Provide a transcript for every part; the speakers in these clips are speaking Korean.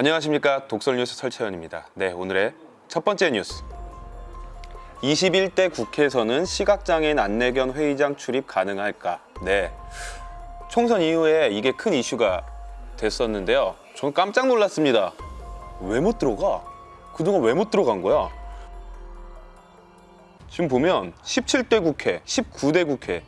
안녕하십니까 독설뉴스 설채연입니다 네 오늘의 첫 번째 뉴스 21대 국회에서는 시각장애인 안내견 회의장 출입 가능할까 네 총선 이후에 이게 큰 이슈가 됐었는데요 저는 깜짝 놀랐습니다 왜 못 들어가? 그동안 왜 못 들어간 거야? 지금 보면 17대 국회, 19대 국회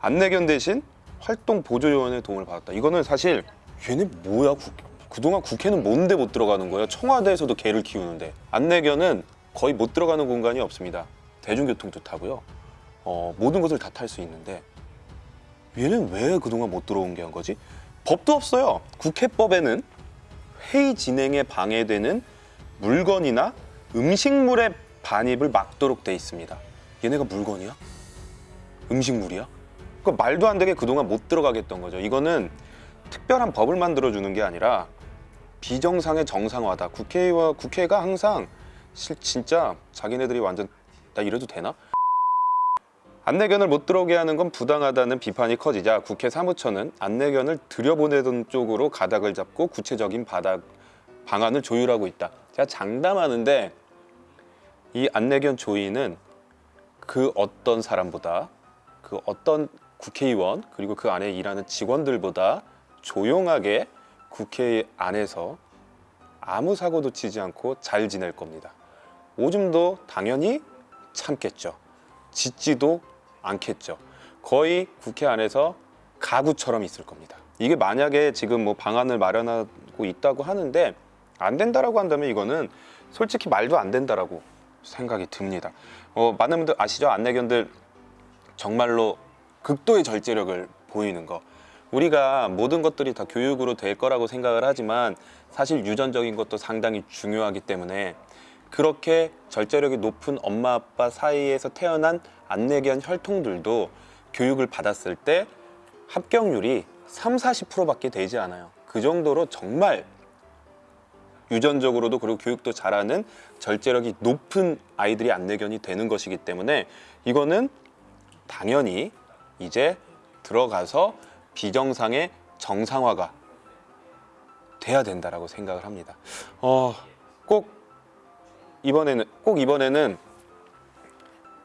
안내견 대신 활동 보조요원의 도움을 받았다. 이거는 사실 얘네 뭐야? 국- 그동안 국회는 뭔데 못 들어가는 거예요? 청와대에서도 개를 키우는데 안내견은 거의 못 들어가는 공간이 없습니다. 대중교통도 타고요. 어, 모든 것을 다 탈 수 있는데 얘는 왜 그동안 못 들어온 게 한 거지? 법도 없어요. 국회법에는 회의 진행에 방해되는 물건이나 음식물의 반입을 막도록 돼 있습니다. 얘네가 물건이야? 음식물이야? 그 말도 안 되게 그동안 못 들어가게 했던 거죠. 이거는 특별한 법을 만들어 주는 게 아니라 비정상의 정상화다. 국회와 국회가 항상 실 진짜 자기네들이 완전 나 이래도 되나? 안내견을 못 들어오게 하는 건 부당하다는 비판이 커지자 국회 사무처는 안내견을 들여보내던 쪽으로 가닥을 잡고 구체적인 바닥 방안을 조율하고 있다. 제가 장담하는데 이 안내견 조이는 그 어떤 사람보다 그 어떤 국회의원 그리고 그 안에 일하는 직원들보다 조용하게 국회 안에서 아무 사고도 치지 않고 잘 지낼 겁니다. 오줌도 당연히 참겠죠. 짖지도 않겠죠. 거의 국회 안에서 가구처럼 있을 겁니다. 이게 만약에 지금 뭐 방안을 마련하고 있다고 하는데 안 된다라고 한다면 이거는 솔직히 말도 안 된다라고 생각이 듭니다. 어, 많은 분들 아시죠? 안내견들 정말로 극도의 절제력을 보이는 거. 우리가 모든 것들이 다 교육으로 될 거라고 생각을 하지만 사실 유전적인 것도 상당히 중요하기 때문에 그렇게 절제력이 높은 엄마 아빠 사이에서 태어난 안내견 혈통들도 교육을 받았을 때 합격률이 3, 40%밖에 되지 않아요. 그 정도로 정말 유전적으로도 그리고 교육도 잘하는 절제력이 높은 아이들이 안내견이 되는 것이기 때문에 이거는 당연히 이제 들어가서 비정상의 정상화가 돼야 된다라고 생각을 합니다. 어, 꼭 이번에는 꼭 이번에는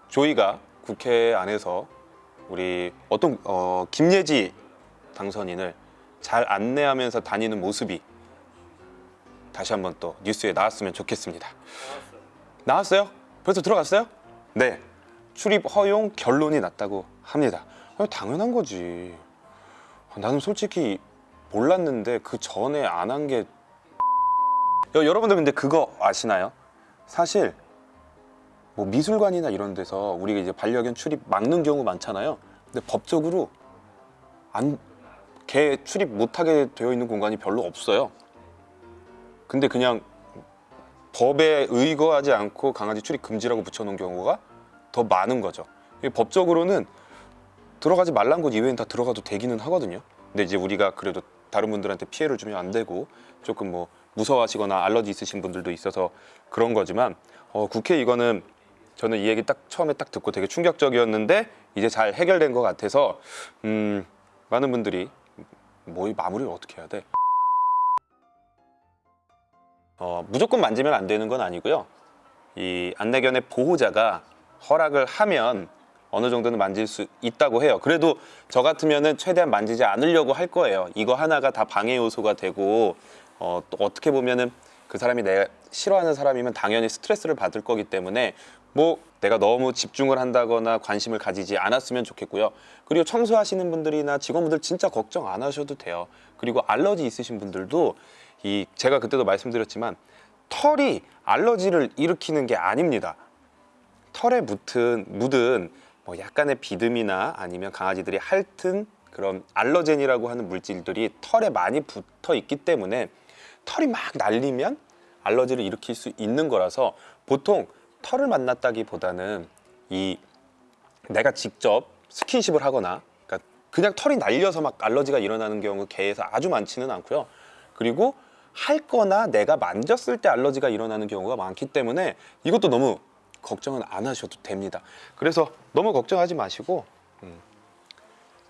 조이가 국회 안에서 우리 어떤 어, 김예지 당선인을 잘 안내하면서 다니는 모습이 다시 한번 또 뉴스에 나왔으면 좋겠습니다. 나왔어요? 벌써 들어갔어요? 네. 출입 허용 결론이 났다고 합니다. 아니, 당연한 거지. 나는 솔직히 몰랐는데 그 전에 안 한 게 여러분들 근데 그거 아시나요? 사실 뭐 미술관이나 이런 데서 우리가 이제 반려견 출입 막는 경우 많잖아요. 근데 법적으로 안개 출입 못하게 되어 있는 공간이 별로 없어요. 근데 그냥 법에 의거하지 않고 강아지 출입 금지라고 붙여놓은 경우가 더 많은 거죠. 법적으로는 들어가지 말란 곳 이외엔 다 들어가도 되기는 하거든요. 근데 이제 우리가 그래도 다른 분들한테 피해를 주면 안 되고 조금 뭐 무서워하시거나 알러지 있으신 분들도 있어서 그런 거지만 어, 국회 이거는 저는 이 얘기 딱 처음에 딱 듣고 되게 충격적이었는데 이제 잘 해결된 것 같아서 음, 많은 분들이 뭐 이 마무리를 어떻게 해야 돼? 어, 무조건 만지면 안 되는 건 아니고요. 이 안내견의 보호자가 허락을 하면 어느 정도는 만질 수 있다고 해요. 그래도 저 같으면은 최대한 만지지 않으려고 할 거예요. 이거 하나가 다 방해 요소가 되고 어, 또 어떻게 보면은 그 사람이 내가 싫어하는 사람이면 당연히 스트레스를 받을 거기 때문에 뭐 내가 너무 집중을 한다거나 관심을 가지지 않았으면 좋겠고요. 그리고 청소하시는 분들이나 직원분들 진짜 걱정 안 하셔도 돼요. 그리고 알러지 있으신 분들도 이 제가 그때도 말씀드렸지만 털이 알러지를 일으키는 게 아닙니다. 털에 묻은 묻은 뭐 약간의 비듬이나 아니면 강아지들이 핥은 그런 알러젠이라고 하는 물질들이 털에 많이 붙어 있기 때문에 털이 막 날리면 알러지를 일으킬 수 있는 거라서 보통 털을 만났다기보다는 이 내가 직접 스킨십을 하거나 그러니까 그냥 털이 날려서 막 알러지가 일어나는 경우 개에서 아주 많지는 않고요. 그리고 할 거나 내가 만졌을 때 알러지가 일어나는 경우가 많기 때문에 이것도 너무 걱정은 안 하셔도 됩니다. 그래서 너무 걱정하지 마시고 음,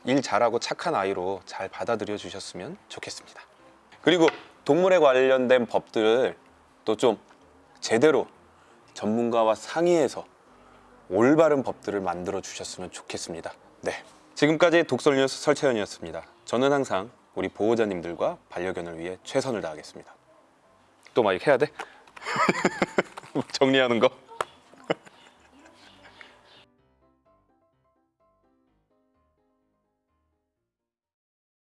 일 잘하고 착한 아이로 잘 받아들여 주셨으면 좋겠습니다. 그리고 동물에 관련된 법들을 또 좀 제대로 전문가와 상의해서 올바른 법들을 만들어 주셨으면 좋겠습니다. 네. 지금까지 독설 뉴스 설채연이었습니다. 저는 항상 우리 보호자님들과 반려견을 위해 최선을 다하겠습니다. 또 막 이렇게 해야 돼? 정리하는 거?